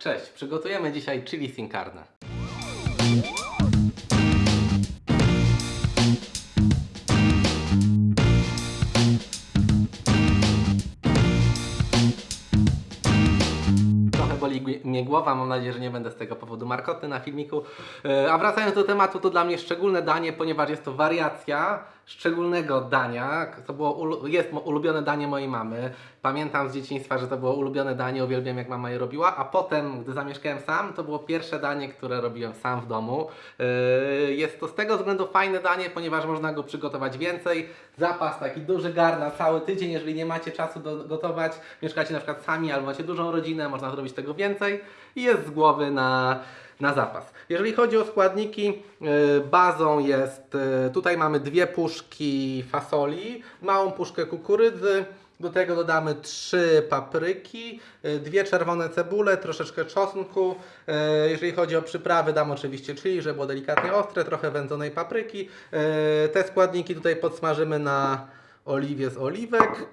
Cześć, przygotujemy dzisiaj chili sin carne. Trochę boli mnie głowa, mam nadzieję, że nie będę z tego powodu markotny na filmiku. E, A wracając do tematu, to dla mnie szczególne danie, ponieważ jest to wariacja szczególnego dania. To było jest ulubione danie mojej mamy. Pamiętam z dzieciństwa, że to było ulubione danie, uwielbiam jak mama je robiła, a potem, gdy zamieszkałem sam, to było pierwsze danie, które robiłem sam w domu. E, Jest to z tego względu fajne danie, ponieważ można go przygotować więcej. Zapas taki duży gar na cały tydzień, jeżeli nie macie czasu do gotować, mieszkacie na przykład sami albo macie dużą rodzinę, można zrobić tego więcej i jest z głowy na, na zapas. Jeżeli chodzi o składniki, y, bazą jest, y, tutaj mamy dwie puszki fasoli, małą puszkę kukurydzy, do tego dodamy trzy papryki, y, dwie czerwone cebule, troszeczkę czosnku. Jeżeli chodzi o przyprawy, dam oczywiście chili, żeby było delikatnie ostre, trochę wędzonej papryki. Te składniki tutaj podsmażymy na oliwie z oliwek.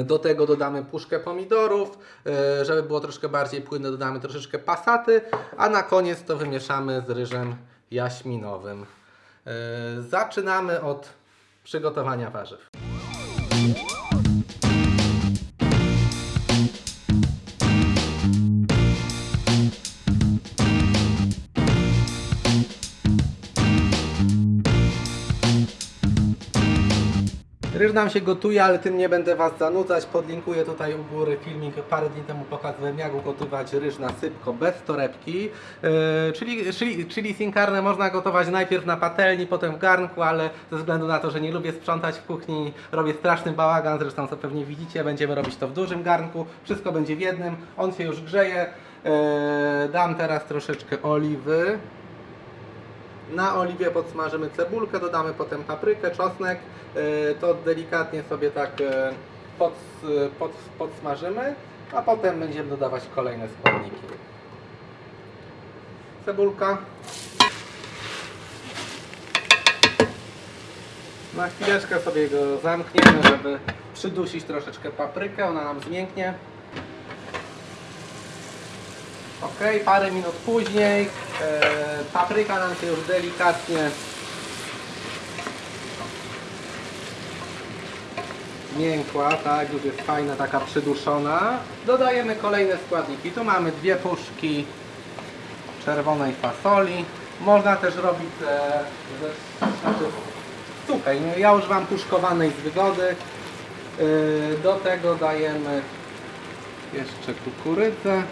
Y, Do tego dodamy puszkę pomidorów, y, żeby było troszkę bardziej płynne, dodamy troszeczkę pasaty, a na koniec to wymieszamy z ryżem jaśminowym. Y, Zaczynamy od przygotowania warzyw. Ryż nam się gotuje, ale tym nie będę Was zanudzać. Podlinkuję tutaj u góry filmik. Parę dni temu pokazałem jak ugotować ryż na sypko bez torebki. Yy, czyli, czyli, czyli sin carne można gotować najpierw na patelni, potem w garnku, ale ze względu na to, że nie lubię sprzątać w kuchni, robię straszny bałagan, zresztą co pewnie widzicie, będziemy robić to w dużym garnku. Wszystko będzie w jednym, on się już grzeje. Yy, dam teraz troszeczkę oliwy. Na oliwie podsmażymy cebulkę, dodamy potem paprykę, czosnek. Yy, To delikatnie sobie tak pod, pod, podsmażymy, a potem będziemy dodawać kolejne składniki. Cebulka. Na chwileczkę sobie go zamkniemy, żeby przydusić troszeczkę paprykę, ona nam zmięknie. Ok, parę minut później e, papryka nam się już delikatnie miękła, tak, już jest fajna, taka przyduszona. Dodajemy kolejne składniki. Tu mamy dwie puszki czerwonej fasoli. Można też robić e, ze, znaczy, suchej. No, ja używam puszkowanej z wygody. E, do tego dajemy jeszcze kukurydzę.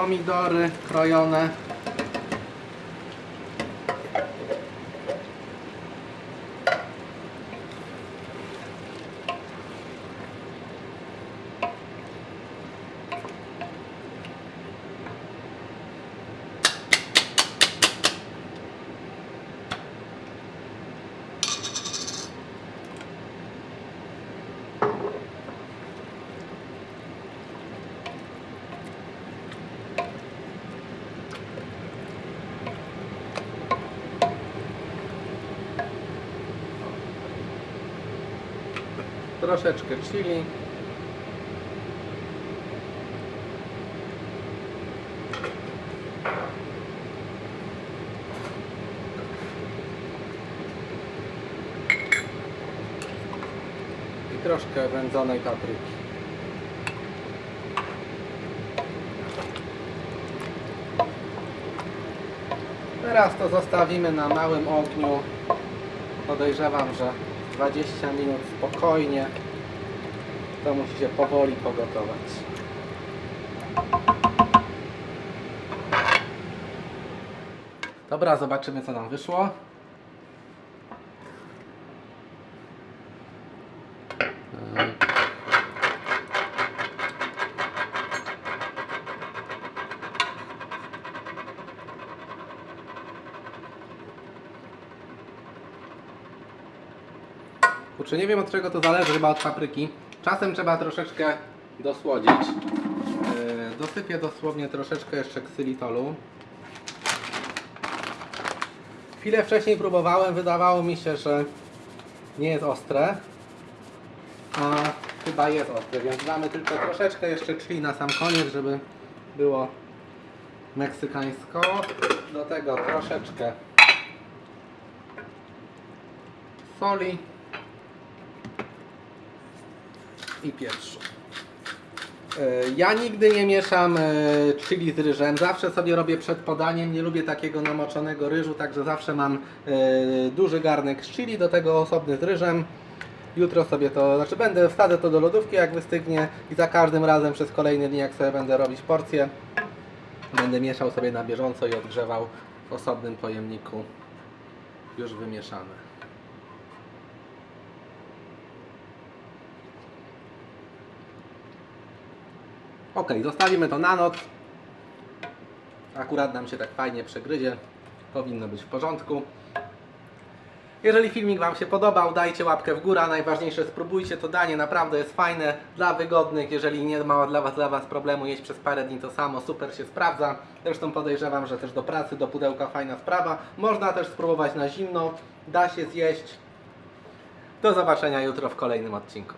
Pomidory krojone. Troszeczkę chili. Troszkę wędzonej papryki. Teraz to zostawimy na małym ogniu. Podejrzewam, że 20 minut spokojnie. To musi się powoli pogotować. Dobra, zobaczymy co nam wyszło. Kurczę, nie wiem od czego to zależy, chyba od papryki. Czasem trzeba troszeczkę dosłodzić. Yy, dosypię dosłownie troszeczkę jeszcze ksylitolu. Chwilę wcześniej próbowałem, wydawało mi się, że nie jest ostre. A chyba chyba jest ostre, więc damy tylko troszeczkę jeszcze chili na sam koniec, żeby było meksykańsko. Do tego troszeczkę soli i pieprzu. E, Ja nigdy nie mieszam e, chili z ryżem, zawsze sobie robię przed podaniem, nie lubię takiego namoczonego ryżu, także zawsze mam e, duży garnek z chili, do tego osobny z ryżem. Jutro sobie to, znaczy będę, wsadzę to do lodówki jak wystygnie i za każdym razem przez kolejne dni jak sobie będę robić porcję, będę mieszał sobie na bieżąco i odgrzewał w osobnym pojemniku już wymieszane. Ok, zostawimy to na noc. Akurat nam się tak fajnie przegryzie. Powinno być w porządku. Jeżeli filmik Wam się podobał, dajcie łapkę w górę. Najważniejsze, spróbujcie to danie, naprawdę jest fajne dla wygodnych. Jeżeli nie ma dla Was, dla was problemu jeść przez parę dni to samo, super się sprawdza. Zresztą podejrzewam, że też do pracy, do pudełka fajna sprawa. Można też spróbować na zimno, da się zjeść. Do zobaczenia jutro w kolejnym odcinku.